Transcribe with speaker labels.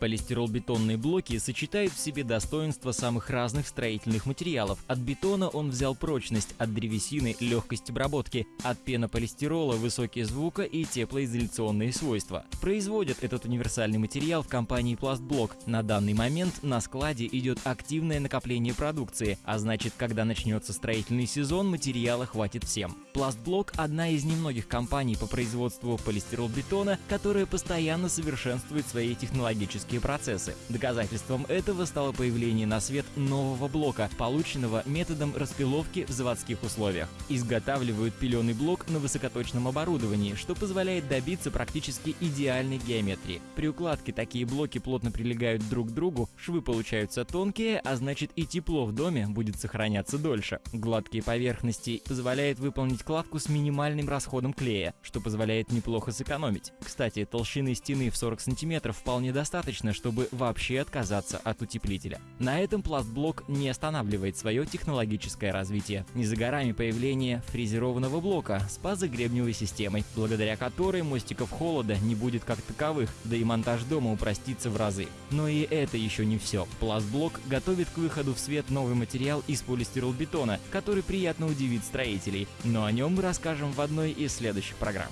Speaker 1: Полистирол-бетонные блоки сочетают в себе достоинства самых разных строительных материалов. От бетона он взял прочность, от древесины – легкость обработки, от пенополистирола – высокие звука и теплоизоляционные свойства. Производят этот универсальный материал в компании Пластблок. На данный момент на складе идет активное накопление продукции, а значит, когда начнется строительный сезон, материала хватит всем. Пластблок – одна из немногих компаний по производству полистирол-бетона, которая постоянно совершенствует свои технологические процессы. Доказательством этого стало появление на свет нового блока, полученного методом распиловки в заводских условиях. Изготавливают пиленый блок на высокоточном оборудовании, что позволяет добиться практически идеальной геометрии. При укладке такие блоки плотно прилегают друг к другу, швы получаются тонкие, а значит и тепло в доме будет сохраняться дольше. Гладкие поверхности позволяют выполнить кладку с минимальным расходом клея, что позволяет неплохо сэкономить. Кстати, толщины стены в 40 см вполне достаточно, чтобы вообще отказаться от утеплителя. На этом пластблок не останавливает свое технологическое развитие. Не за горами появление фрезерованного блока с пазогребневой системой, благодаря которой мостиков холода не будет как таковых, да и монтаж дома упростится в разы. Но и это еще не все. Пластблок готовит к выходу в свет новый материал из полистиролбетона, который приятно удивит строителей, но о нем мы расскажем в одной из следующих программ.